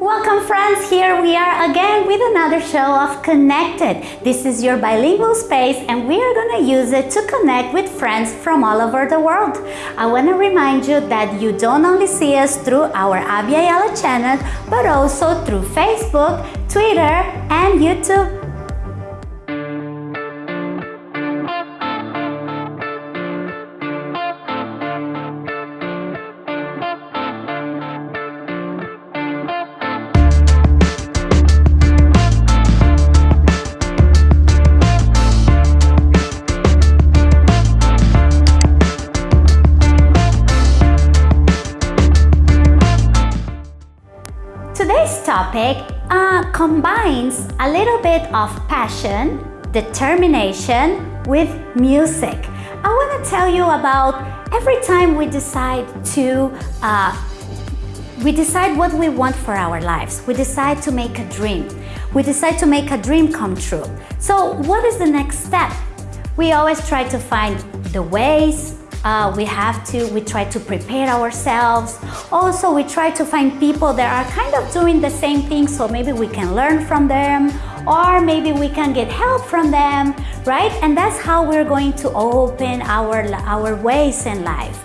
Welcome friends, here we are again with another show of Connected. This is your bilingual space and we are going to use it to connect with friends from all over the world. I want to remind you that you don't only see us through our Abya channel, but also through Facebook, Twitter and YouTube. Little bit of passion, determination with music. I want to tell you about every time we decide to uh, we decide what we want for our lives. We decide to make a dream. We decide to make a dream come true. So what is the next step? We always try to find the ways, uh, we have to, we try to prepare ourselves. Also, we try to find people that are kind of doing the same thing so maybe we can learn from them or maybe we can get help from them, right? And that's how we're going to open our, our ways in life.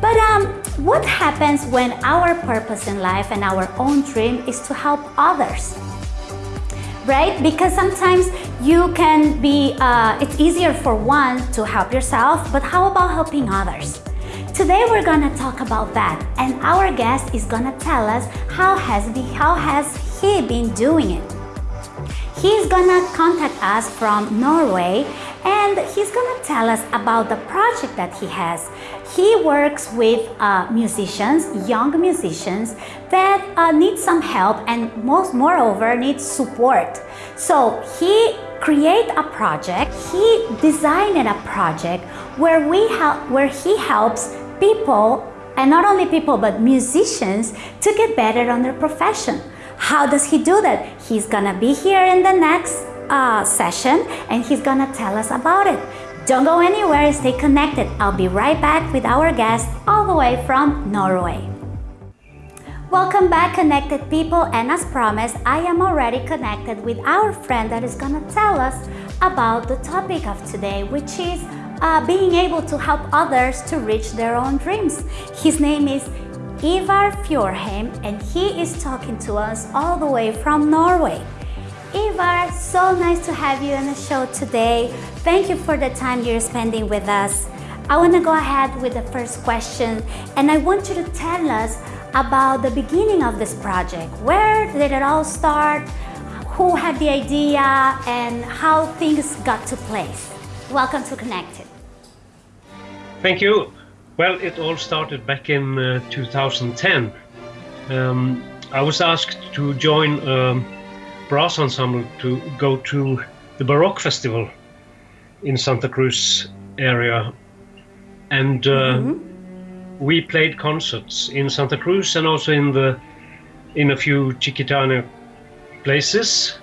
But um, what happens when our purpose in life and our own dream is to help others? Right? Because sometimes you can be, uh, it's easier for one to help yourself, but how about helping others? Today we're gonna talk about that and our guest is gonna tell us how has, he, how has he been doing it. He's gonna contact us from Norway and he's gonna tell us about the project that he has. He works with uh, musicians, young musicians that uh, need some help and most moreover need support. So he create a project, he designed a project where we where he helps people and not only people but musicians to get better on their profession. How does he do that? He's gonna be here in the next uh, session and he's gonna tell us about it. Don't go anywhere, stay connected. I'll be right back with our guest all the way from Norway. Welcome back connected people and as promised I am already connected with our friend that is gonna tell us about the topic of today which is uh, being able to help others to reach their own dreams. His name is Ivar Fjorheim and he is talking to us all the way from Norway. Ivar, so nice to have you on the show today. Thank you for the time you're spending with us. I want to go ahead with the first question and I want you to tell us about the beginning of this project. Where did it all start? Who had the idea and how things got to place? Welcome to Connected. Thank you. Well, it all started back in uh, 2010. Um, I was asked to join um, brass ensemble to go to the Baroque Festival in Santa Cruz area. And uh, mm -hmm. we played concerts in Santa Cruz and also in the in a few Chiquitana places.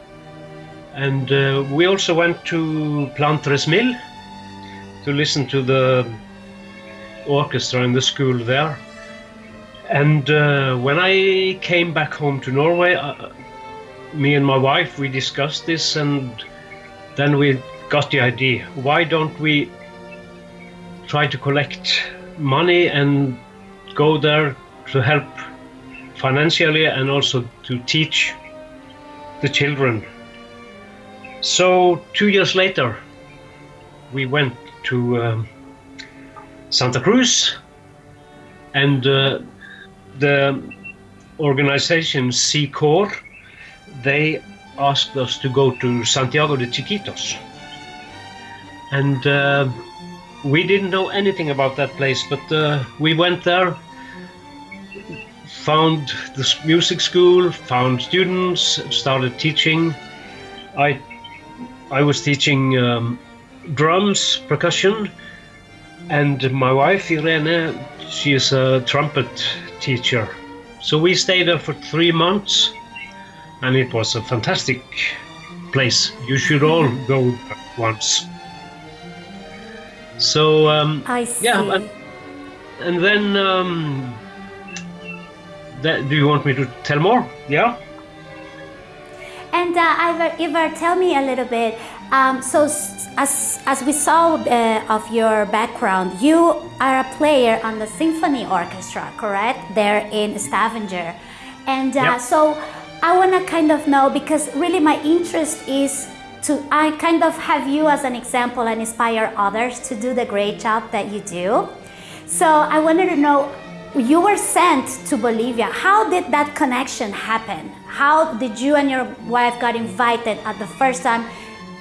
And uh, we also went to Plan Tres Mil to listen to the orchestra in the school there. And uh, when I came back home to Norway, uh, me and my wife, we discussed this and then we got the idea. Why don't we try to collect money and go there to help financially and also to teach the children. So two years later, we went to um, Santa Cruz and uh, the organization C-Core they asked us to go to Santiago de Chiquitos. And uh, we didn't know anything about that place, but uh, we went there, found the music school, found students, started teaching. I, I was teaching um, drums, percussion, and my wife Irene, she is a trumpet teacher. So we stayed there for three months and it was a fantastic place. You should all go once. So um, I see. yeah, and, and then um, that, do you want me to tell more? Yeah. And uh, Ivar, Ivar, tell me a little bit. Um, so, as, as we saw uh, of your background, you are a player on the symphony orchestra, correct? There in Stavanger. And uh, Yep. so, I want to kind of know because really my interest is to I kind of have you as an example and inspire others to do the great job that you do. So I wanted to know you were sent to Bolivia. How did that connection happen? How did you and your wife got invited at the first time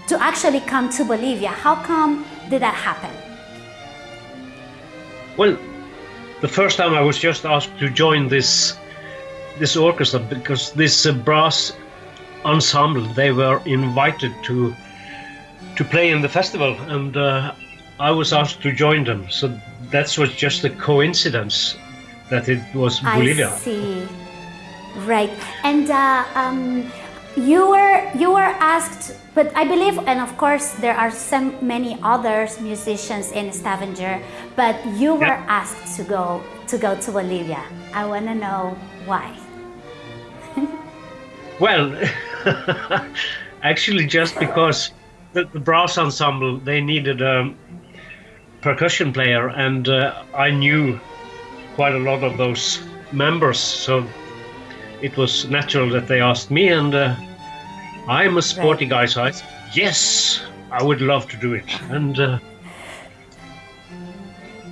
to actually come to Bolivia? How come did that happen? Well, the first time I was just asked to join this this orchestra because this uh, brass ensemble they were invited to to play in the festival and uh, I was asked to join them. So that was just a coincidence that it was Bolivia. I see. Right. And uh, um, you were you were asked, but I believe, and of course, there are so many others musicians in Stavanger, but you were Yeah. asked to go to go to Bolivia. I want to know why. Well, actually, just because the, the brass ensemble they needed a percussion player, and uh, I knew quite a lot of those members, so it was natural that they asked me, and uh, I'm a sporty guy, so I said, yes, I would love to do it, and uh,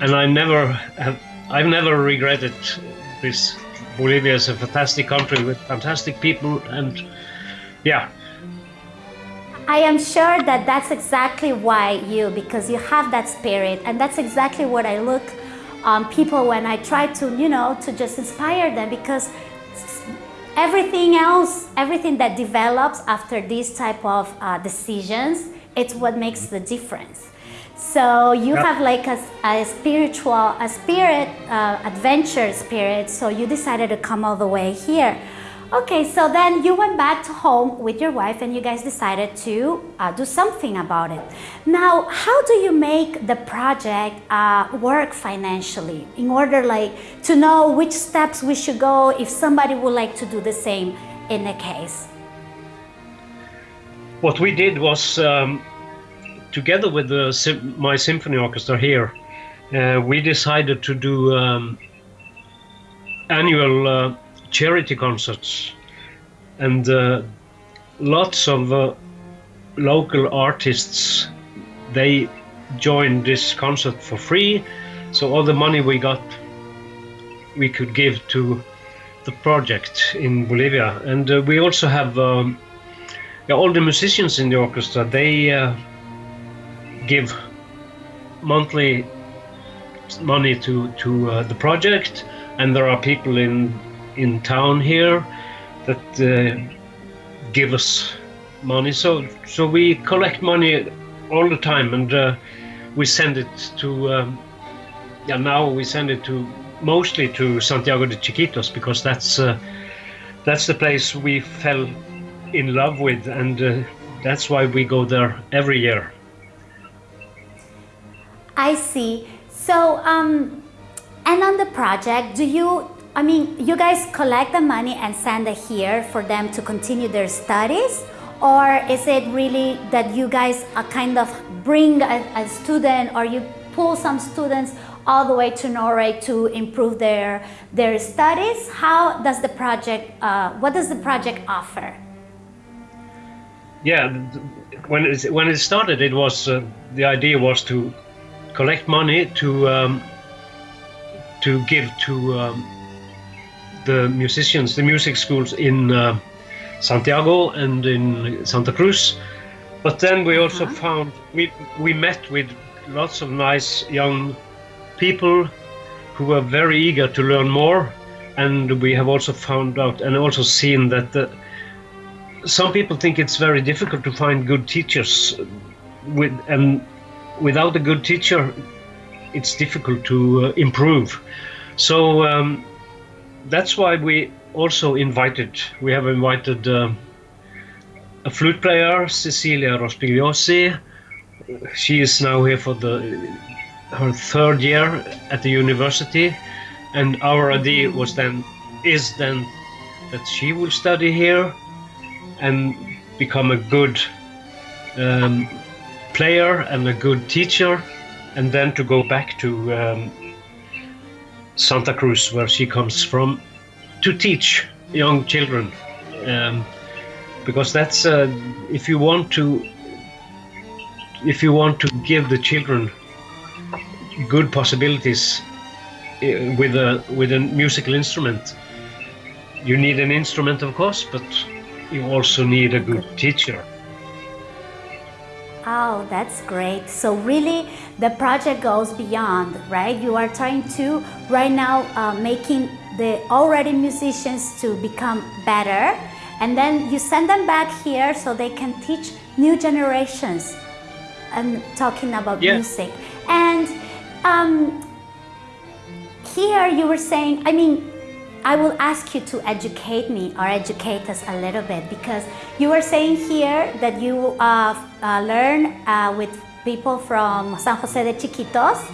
and I never have, I've never regretted this. Bolivia is a fantastic country with fantastic people, and yeah, I am sure that that's exactly why you, because you have that spirit, and that's exactly what I look on people when I try to, you know, to just inspire them because everything else, everything that develops after these type of uh, decisions, it's what makes the difference. So you Yeah. have like a spiritual, a spirit, uh, adventure spirit. So you decided to come all the way here. Okay, so then you went back to home with your wife and you guys decided to uh, do something about it. Now, how do you make the project uh, work financially in order like to know which steps we should go if somebody would like to do the same in the case? what we did was um, together with the my symphony orchestra here, uh, we decided to do um, annual uh, charity concerts, and uh, lots of uh, local artists they joined this concert for free. So all the money we got, we could give to the project in Bolivia, and uh, we also have. Um, all the musicians in the orchestra they uh, give monthly money to to uh, the project, and there are people in in town here that uh, give us money. So so we collect money all the time, and uh, we send it to. Um, yeah, now we send it to mostly to Santiago de Chiquitos because that's uh, that's the place we fell in love with, and uh, that's why we go there every year. I see. So, um, and on the project, do you, I mean, you guys collect the money and send it here for them to continue their studies? Or is it really that you guys kind of bring a, a student or you pull some students all the way to Norway to improve their, their studies? How does the project, uh, what does the project offer? Yeah, when it, when it started, it was uh, the idea was to collect money to um, to give to um, the musicians, the music schools in uh, Santiago and in Santa Cruz. But then we also Uh-huh. found we we met with lots of nice young people who were very eager to learn more, and we have also found out and also seen that the some people think it's very difficult to find good teachers with and without a good teacher it's difficult to uh, improve. So um, that's why we also invited we have invited um a flute player cecilia rospigliosi. She is now here for the her third year at the university and our idea was then is then that she will study here and become a good um, player and a good teacher, and then to go back to um, Santa Cruz, where she comes from, to teach young children. Um, because that's uh, if you want to if you want to give the children good possibilities uh, with a with a musical instrument you need an instrument of course but you also need a good teacher Oh, that's great. So really the project goes beyond, right? You are trying to right now uh, making the already musicians to become better and then you send them back here so they can teach new generations and talking about Yeah. music. And um, here you were saying, I mean, I will ask you to educate me or educate us a little bit because you were saying here that you uh, uh, learn uh, with people from San Jose de Chiquitos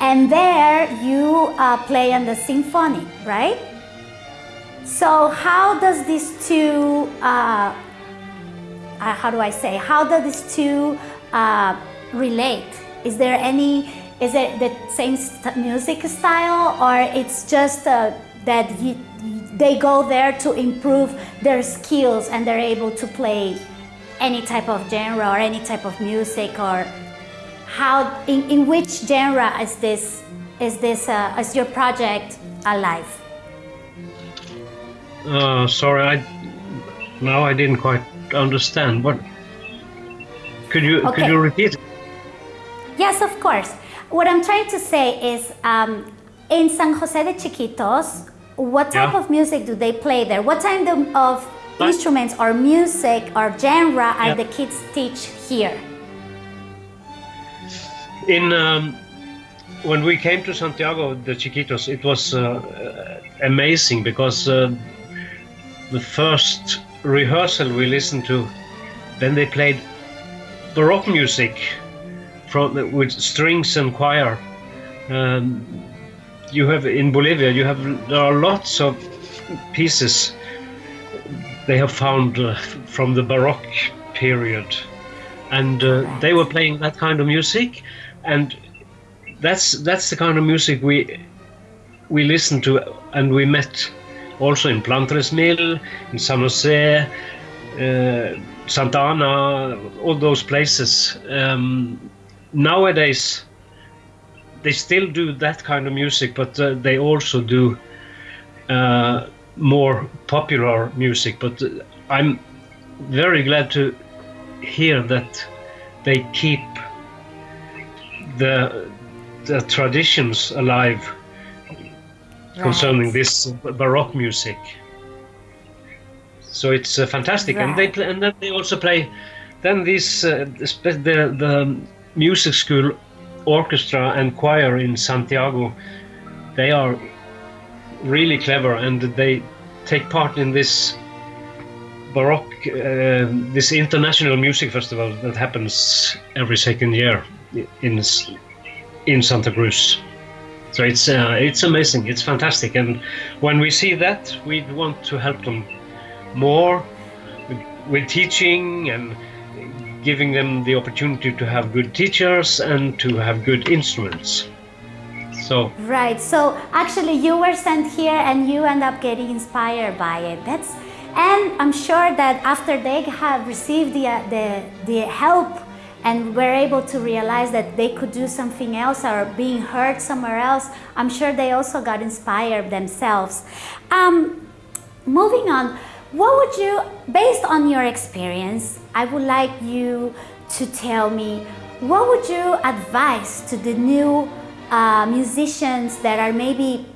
and there you uh, play on the symphony, right? So how does these two, uh, uh, how do I say, how do these two relate? Is there any, is it the same st- music style or it's just uh, that you, they go there to improve their skills and they're able to play any type of genre or any type of music or how, in, in which genre is this, is this, uh, is your project alive? uh, sorry i now i didn't quite understand what could you could you repeat Yes, of course. What I'm trying to say is um, in San Jose de Chiquitos, what type Yeah. of music do they play there? What kind of, of instruments or music or genre are Yeah. the kids teach here? in um, when we came to Santiago de Chiquitos, it was uh, uh, amazing because uh, the first rehearsal we listened to, then they played baroque music from with strings and choir. Um, you have in Bolivia, you have there are lots of pieces they have found uh, from the baroque period and uh, they were playing that kind of music and that's that's the kind of music we we listened to and we met also in Plan Tres Mil, in San Jose, uh, Santa Ana, all those places. Um, nowadays, they still do that kind of music, but uh, they also do uh, more popular music. But uh, I'm very glad to hear that they keep the the traditions alive concerning this baroque music. So it's uh, fantastic, and they play, and then they also play. Then these uh, the the music school orchestra and choir in Santiago, they are really clever, and they take part in this baroque uh, this international music festival that happens every second year in in Santa Cruz. So it's uh, it's amazing. It's fantastic, and when we see that, we want to help them more with, with teaching and giving them the opportunity to have good teachers and to have good instruments. So Right. So actually, you were sent here, and you end up getting inspired by it. That's, and I'm sure that after they have received the uh, the the help and were able to realize that they could do something else or being heard somewhere else, I'm sure they also got inspired themselves. Um, moving on, what would you, based on your experience, I would like you to tell me what would you advise to the new uh, musicians that are maybe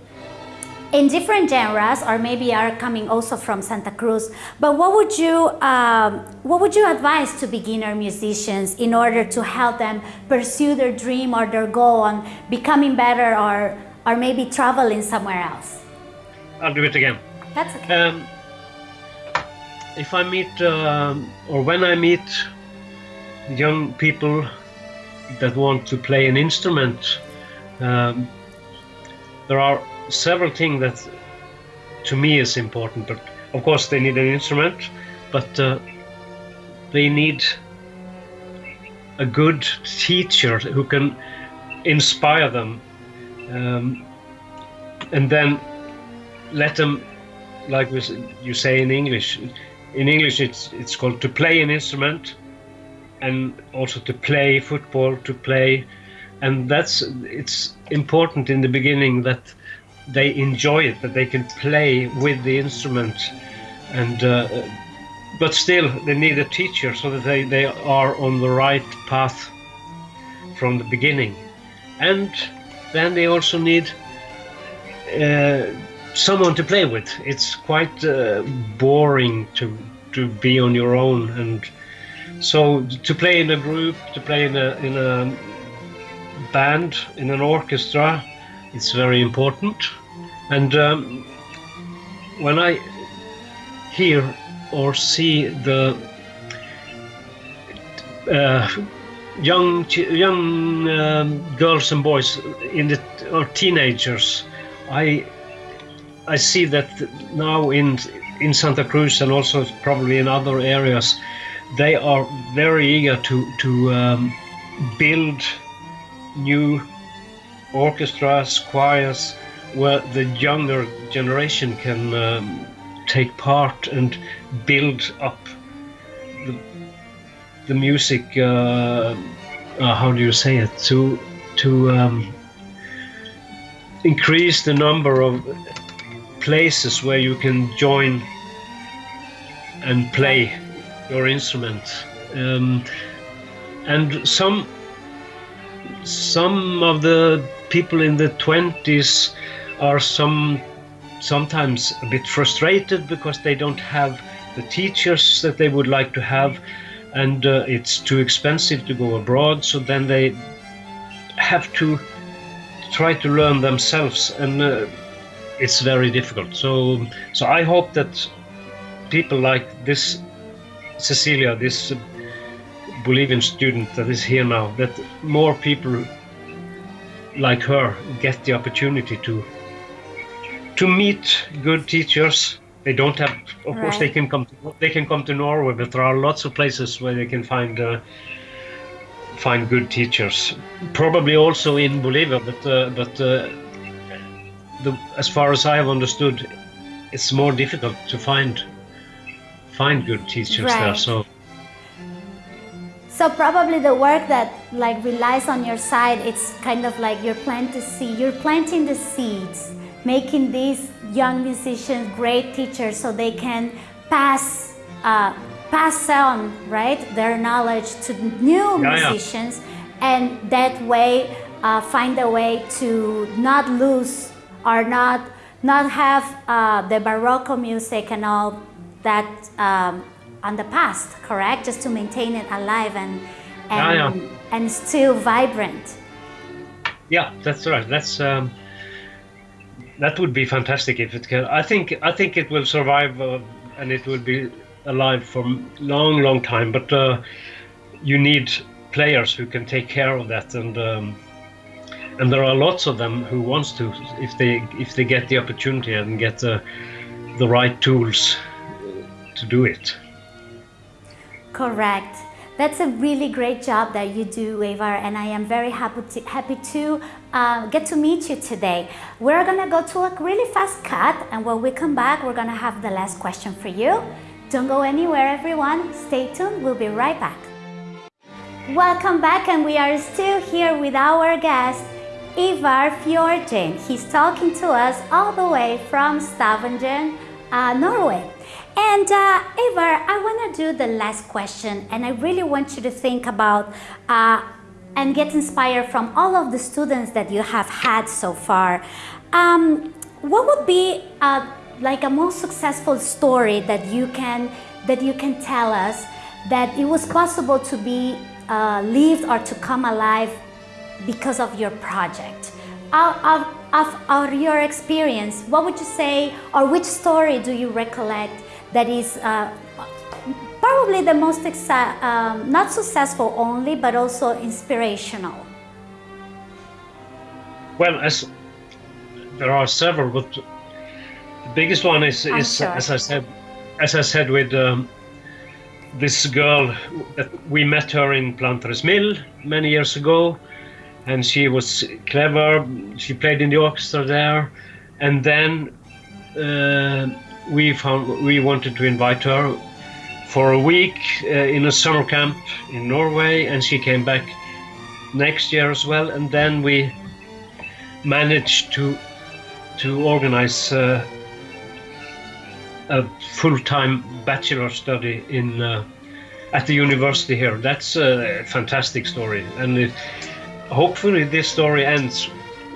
in different genres or maybe are coming also from Santa Cruz. But what would you um, what would you advise to beginner musicians in order to help them pursue their dream or their goal on becoming better or or maybe traveling somewhere else? I'll do it again. That's okay. Um, if I meet um, or when I meet young people that want to play an instrument, um, there are several things that to me is important. But of course, they need an instrument, but uh, they need a good teacher who can inspire them, um, and then let them, like you say in English. In English, it's it's called to play an instrument, and also to play football, to play, and that's it's important in the beginning that they enjoy it, that they can play with the instrument, and uh, but still they need a teacher so that they, they are on the right path from the beginning, and then they also need uh, someone to play with. It's quite uh, boring to to be on your own, and so to play in a group, to play in a in a band, in an orchestra, it's very important. And um, when I hear or see the uh, young young um, girls and boys in the or teenagers, I I see that now in in Santa Cruz and also probably in other areas, they are very eager to to um, build new orchestras, choirs, where the younger generation can um, take part and build up the, the music. Uh, uh, how do you say it? To to um, increase the number of places where you can join and play your instrument. Um, and some some of the people in the 20s are some sometimes a bit frustrated because they don't have the teachers that they would like to have and uh, it's too expensive to go abroad so then they have to try to learn themselves and uh, it's very difficult so so i hope that people like this cecilia this Bolivian student that is here now, that more people like her get the opportunity to to meet good teachers. They don't have, of right. course, they can come. To, they can come to Norway, but there are lots of places where they can find uh, find good teachers. Probably also in Bolivia, but uh, but uh, the, as far as I have understood, it's more difficult to find find good teachers right. there. So so probably the work that like relies on your side, it's kind of like you're planting seed, you're planting the seeds, making these young musicians great teachers so they can pass uh, pass on right their knowledge to new yeah, musicians yeah. and that way uh, find a way to not lose or not not have uh, the Baroque music and all that um, on the past, correct? Just to maintain it alive and and, yeah, yeah. and still vibrant. Yeah, that's right. That's um, that would be fantastic if it can. I think I think it will survive uh, and it will be alive for long, long time. But uh, you need players who can take care of that and. Um, and there are lots of them who wants to if they if they get the opportunity and get the the right tools to do it. Correct. That's a really great job that you do, Ivar, and I am very happy to, happy to uh, get to meet you today. We're gonna go to a really fast cut, and when we come back, we're gonna have the last question for you. Don't go anywhere, everyone. Stay tuned. We'll be right back. Welcome back, and we are still here with our guest, Ivar Fjordin. He's talking to us all the way from Stavanger, uh, Norway. And uh, Ivar, I want to do the last question and I really want you to think about uh, and get inspired from all of the students that you have had so far. Um, what would be uh, like a most successful story that you can that you can tell us that it was possible to be uh, lived or to come alive because of your project? Out of, of, of your experience, what would you say or which story do you recollect that is uh, probably the most um, not successful only, but also inspirational? Well, as there are several, but The biggest one is, is sure. as I said, as I said with um, this girl that we met her in Plan Tres Mil many years ago, and she was clever. She played in the orchestra there, and then uh, we found we wanted to invite her for a week uh, in a summer camp in Norway, and she came back next year as well. And then we managed to to organize uh, a full-time bachelor study in uh, at the university here. That's a fantastic story, and it, hopefully this story ends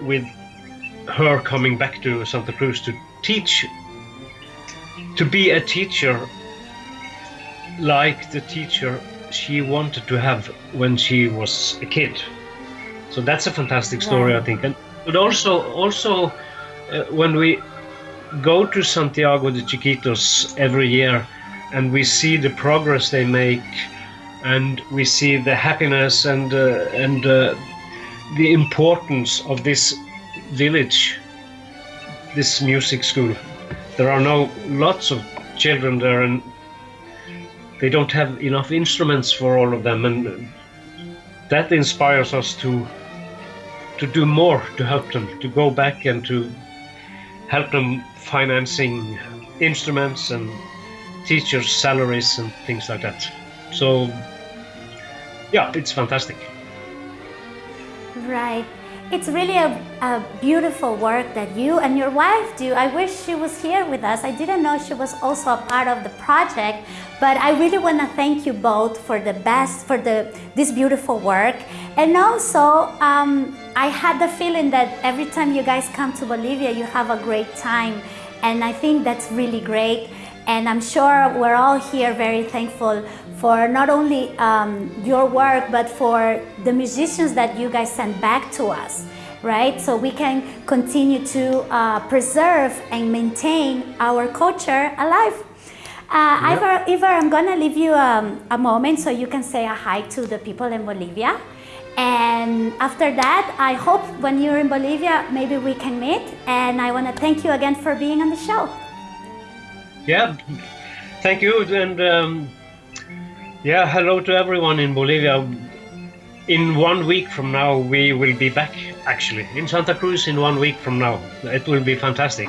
with her coming back to Santa Cruz to teach, to be a teacher like the teacher she wanted to have when she was a kid. So that's a fantastic story, I think. And but also, also uh, when we go to Santiago de Chiquitos every year, and we see the progress they make, and we see the happiness and uh, and uh, the importance of this village, this music school. There are now lots of children there, and they don't have enough instruments for all of them, and that inspires us to to do more to help them, to go back and to help them financing instruments and teachers' salaries and things like that. So, yeah, it's fantastic. Right. It's really a, a beautiful work that you and your wife do. I wish she was here with us. I didn't know she was also a part of the project, but I really want to thank you both for the best, for the this beautiful work. And also, um, I had the feeling that every time you guys come to Bolivia, you have a great time. And I think that's really great. And I'm sure we're all here very thankful for not only um, your work, but for the musicians that you guys send back to us, right? So we can continue to uh, preserve and maintain our culture alive. Uh, Ivar, Ivar, I'm gonna leave you um, a moment so you can say a hi to the people in Bolivia. And after that, I hope when you're in Bolivia, maybe we can meet. And I wanna thank you again for being on the show. Yeah, thank you, and um, yeah, hello to everyone in Bolivia. In one week from now, we will be back actually in Santa Cruz. In one week from now, it will be fantastic.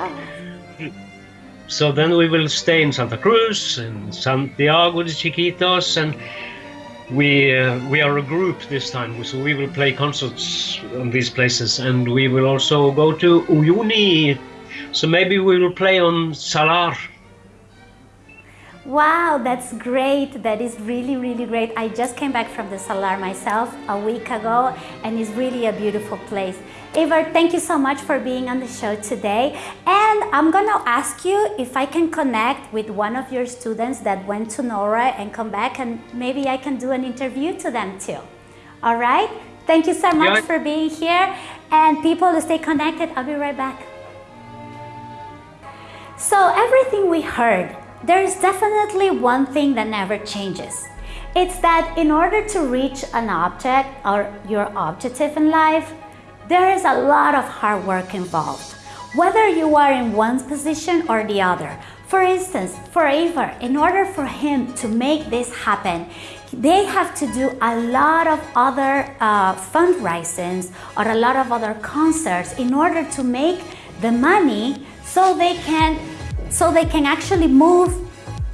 So then we will stay in Santa Cruz and Santiago de Chiquitos, and we uh, we are a group this time. So we will play concerts on these places, and we will also go to Uyuni. So maybe we will play on Salar. Wow, that's great. That is really, really great. I just came back from the Salar myself a week ago and it's really a beautiful place. Ivar, thank you so much for being on the show today. And I'm gonna ask you if I can connect with one of your students that went to Norway and come back and maybe I can do an interview to them too. All right? Thank you so much Yeah. for being here and people stay connected. I'll be right back. So everything we heard, there is definitely one thing that never changes. It's that in order to reach an object or your objective in life, there is a lot of hard work involved, whether you are in one position or the other. For instance, for Ivar, in order for him to make this happen, they have to do a lot of other uh, fundraisings or a lot of other concerts in order to make the money so they can so they can actually move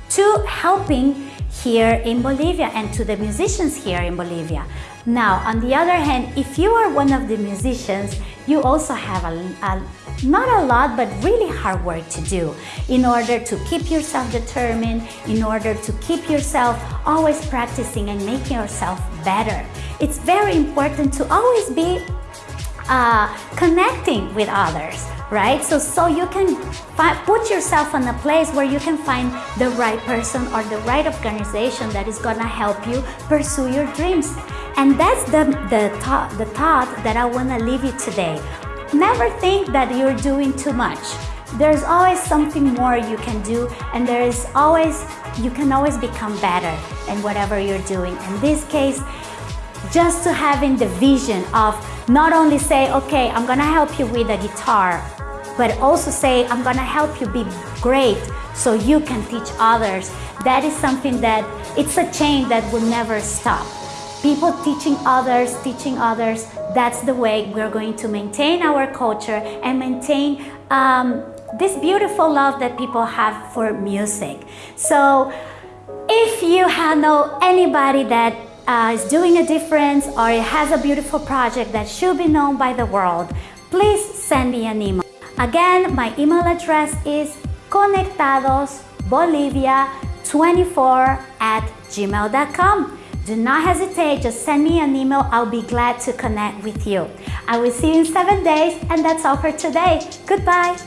to helping here in Bolivia and to the musicians here in Bolivia. Now, on the other hand, if you are one of the musicians, you also have a, a not a lot, but really hard work to do in order to keep yourself determined, in order to keep yourself always practicing and making yourself better. It's very important to always be uh, connecting with others, right? So, so you can put yourself in a place where you can find the right person or the right organization that is gonna help you pursue your dreams. And that's the, the, thought, the thought that I wanna leave you today. Never think that you're doing too much. There's always something more you can do, and there is always, you can always become better in whatever you're doing. In this case, just to having the vision of not only say, okay, I'm gonna help you with a guitar, but also say, I'm gonna help you be great so you can teach others. That is something that, it's a chain that will never stop. People teaching others, teaching others, that's the way we're going to maintain our culture and maintain um, this beautiful love that people have for music. So if you know anybody that uh, is doing a difference or has a beautiful project that should be known by the world, please send me an email. Again, my email address is conectadosbolivia24 at gmail.com. Do not hesitate, just send me an email. I'll be glad to connect with you. I will see you in seven days, and that's all for today. Goodbye.